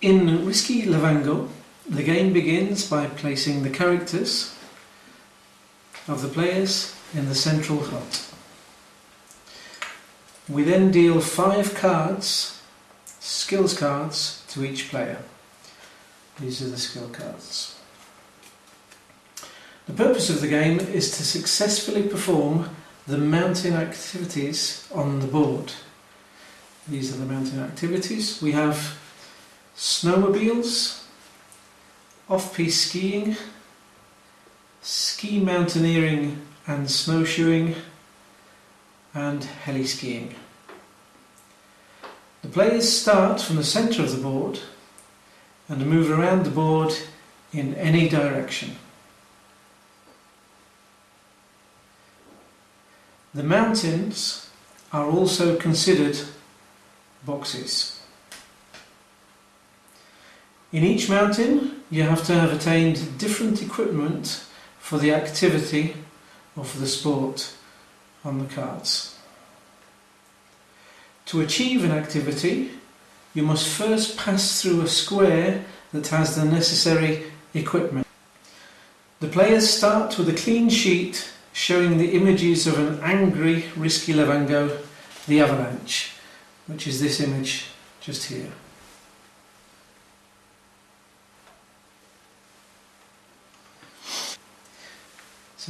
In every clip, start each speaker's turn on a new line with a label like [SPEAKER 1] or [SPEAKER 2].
[SPEAKER 1] In Risky Lavango, the game begins by placing the characters of the players in the central hut. We then deal five cards, skills cards, to each player. These are the skill cards. The purpose of the game is to successfully perform the mountain activities on the board. These are the mountain activities. We have snowmobiles, off-piste skiing, ski mountaineering and snowshoeing, and heli skiing. The players start from the centre of the board and move around the board in any direction. The mountains are also considered boxes. In each mountain you have to have attained different equipment for the activity or for the sport on the cards. To achieve an activity you must first pass through a square that has the necessary equipment. The players start with a clean sheet showing the images of an angry Risky Lavango, the avalanche, which is this image just here.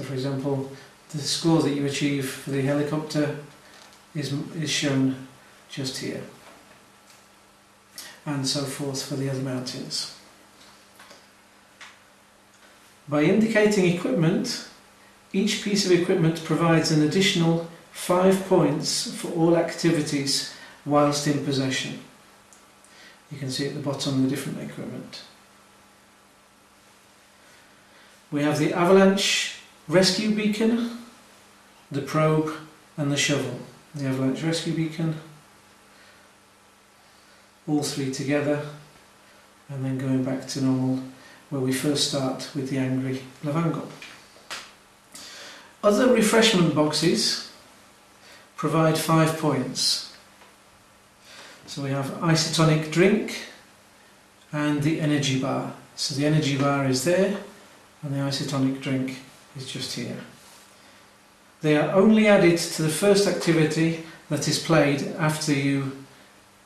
[SPEAKER 1] So for example, the score that you achieve for the helicopter is, is shown just here and so forth for the other mountains. By indicating equipment, each piece of equipment provides an additional 5 points for all activities whilst in possession. You can see at the bottom the different equipment. We have the avalanche rescue beacon, the probe and the shovel. The avalanche rescue beacon, all three together and then going back to normal where we first start with the angry Lavango. Other refreshment boxes provide five points. So we have isotonic drink and the energy bar. So the energy bar is there and the isotonic drink is just here. They are only added to the first activity that is played after you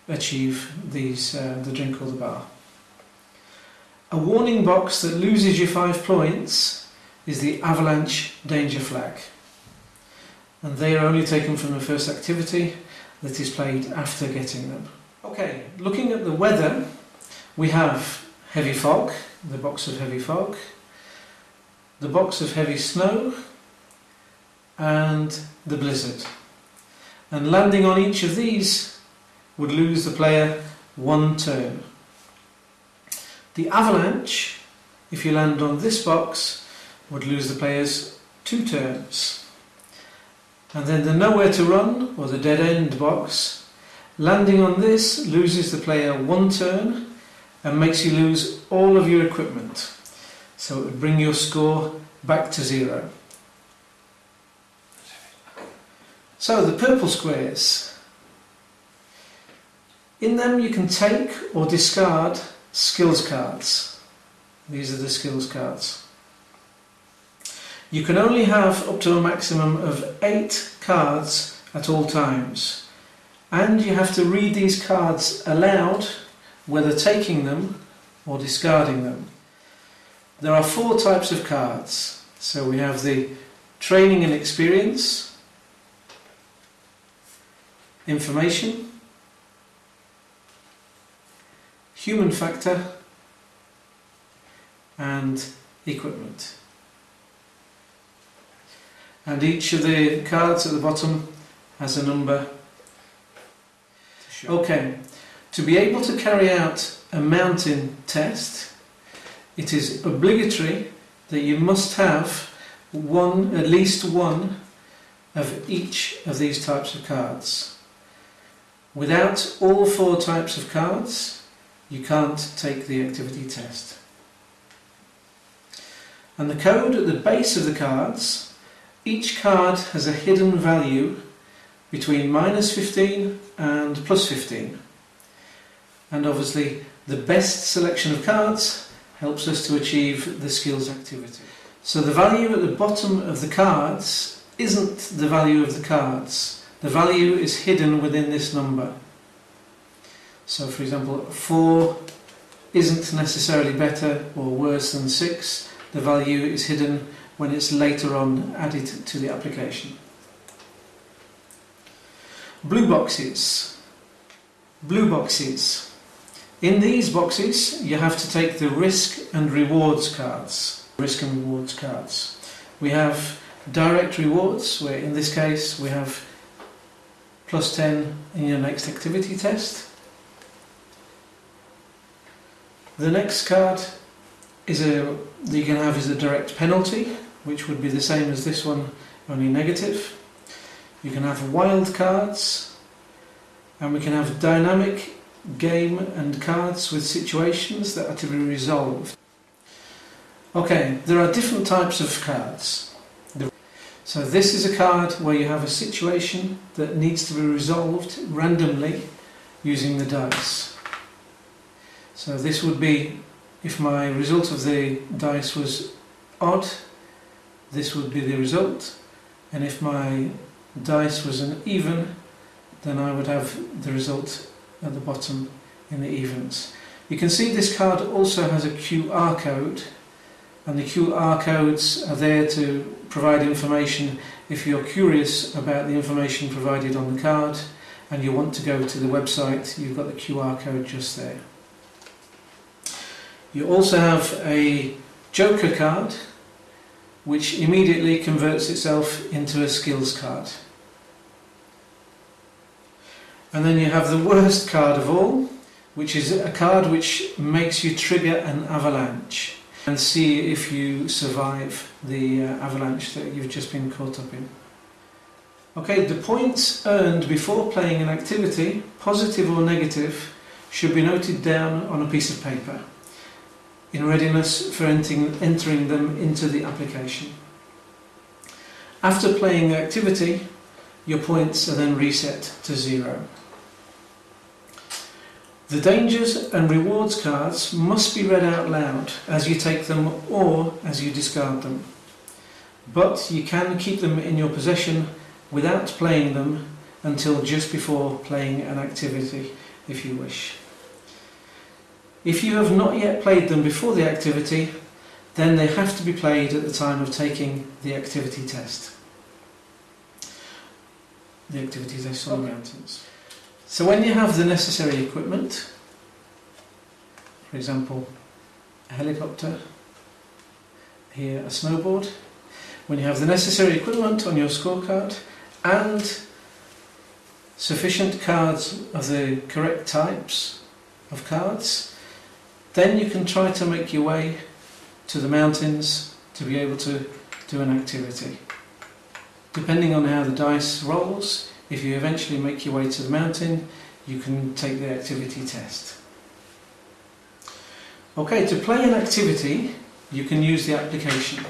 [SPEAKER 1] achieve these uh, the drink or the bar. A warning box that loses you five points is the avalanche danger flag. And they are only taken from the first activity that is played after getting them. Okay, looking at the weather, we have heavy fog, the box of heavy fog, the box of heavy snow, and the blizzard. And landing on each of these would lose the player one turn. The avalanche, if you land on this box, would lose the players two turns. And then the nowhere to run, or the dead end box, landing on this loses the player one turn and makes you lose all of your equipment. So it would bring your score back to zero. So the purple squares in them you can take or discard skills cards. These are the skills cards. You can only have up to a maximum of eight cards at all times. And you have to read these cards aloud, whether taking them or discarding them. There are four types of cards. So we have the training and experience, information, human factor and equipment. And each of the cards at the bottom has a number. Okay, to be able to carry out a mountain test, it is obligatory that you must have one, at least one of each of these types of cards. Without all four types of cards, you can't take the activity test. And the code at the base of the cards, each card has a hidden value between minus 15 and plus 15. and obviously the best selection of cards helps us to achieve the skills activity. So the value at the bottom of the cards isn't the value of the cards. The value is hidden within this number. So for example, 4 isn't necessarily better or worse than 6. The value is hidden when it's later on added to the application. Blue boxes. Blue boxes. In these boxes you have to take the risk and rewards cards. Risk and rewards cards. We have direct rewards where in this case we have plus 10 in your next activity test. The next card is a that you can have is a direct penalty which would be the same as this one only negative. You can have wild cards and we can have dynamic game and cards with situations that are to be resolved. Okay, there are different types of cards. So this is a card where you have a situation that needs to be resolved randomly using the dice. So this would be, if my result of the dice was odd, this would be the result. And if my dice was an even, then I would have the result at the bottom in the evens. You can see this card also has a QR code and the QR codes are there to provide information if you're curious about the information provided on the card and you want to go to the website you've got the QR code just there. You also have a joker card which immediately converts itself into a skills card. And then you have the worst card of all, which is a card which makes you trigger an avalanche and see if you survive the uh, avalanche that you've just been caught up in. Okay, the points earned before playing an activity, positive or negative, should be noted down on a piece of paper in readiness for entering, entering them into the application. After playing the activity, your points are then reset to zero. The dangers and rewards cards must be read out loud as you take them or as you discard them. But you can keep them in your possession without playing them until just before playing an activity if you wish. If you have not yet played them before the activity, then they have to be played at the time of taking the activity test. The activity test on the mountains. So when you have the necessary equipment, for example, a helicopter, here a snowboard, when you have the necessary equipment on your scorecard and sufficient cards of the correct types of cards, then you can try to make your way to the mountains to be able to do an activity. Depending on how the dice rolls, if you eventually make your way to the mountain, you can take the activity test. Okay, to play an activity, you can use the application.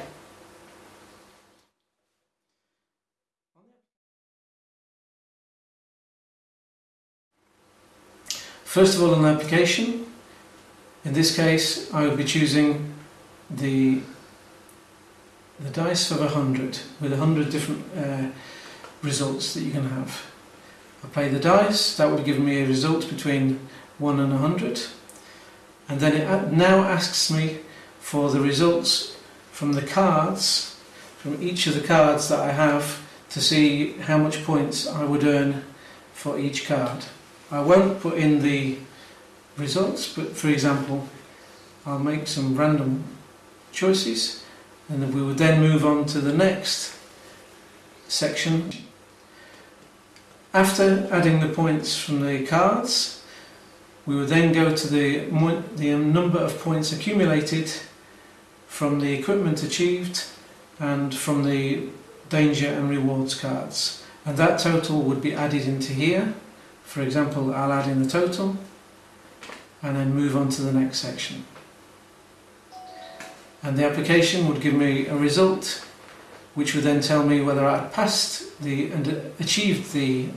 [SPEAKER 1] First of all, an application. In this case, I will be choosing the the dice of 100 with 100 different uh, results that you can have. I play the dice, that would give me a result between 1 and 100 and then it now asks me for the results from the cards, from each of the cards that I have to see how much points I would earn for each card. I won't put in the results but for example I'll make some random choices and we would then move on to the next section after adding the points from the cards, we would then go to the, the um, number of points accumulated from the equipment achieved and from the danger and rewards cards. And that total would be added into here. For example, I'll add in the total and then move on to the next section. And the application would give me a result which would then tell me whether I had passed the and achieved the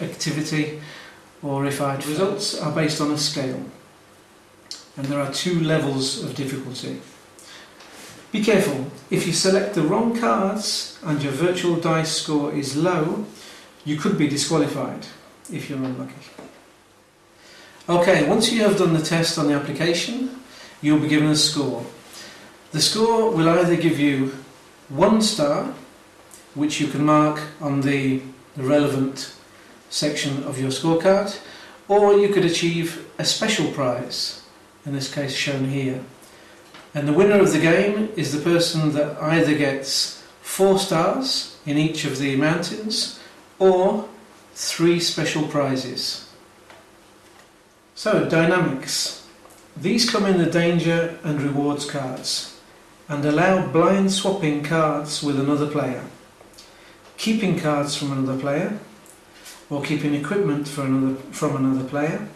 [SPEAKER 1] activity or if I... The results are based on a scale and there are two levels of difficulty. Be careful, if you select the wrong cards and your virtual dice score is low, you could be disqualified if you're unlucky. Okay, once you have done the test on the application, you'll be given a score. The score will either give you one star, which you can mark on the relevant section of your scorecard, or you could achieve a special prize, in this case shown here. And the winner of the game is the person that either gets four stars in each of the mountains or three special prizes. So, dynamics. These come in the danger and rewards cards and allow blind swapping cards with another player, keeping cards from another player, or keeping equipment another, from another player,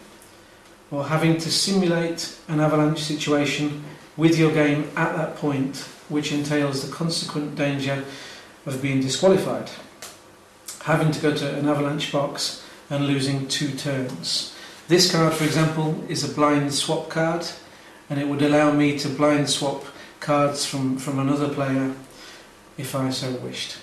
[SPEAKER 1] or having to simulate an avalanche situation with your game at that point, which entails the consequent danger of being disqualified, having to go to an avalanche box and losing two turns. This card, for example, is a blind swap card, and it would allow me to blind swap cards from, from another player if I so wished.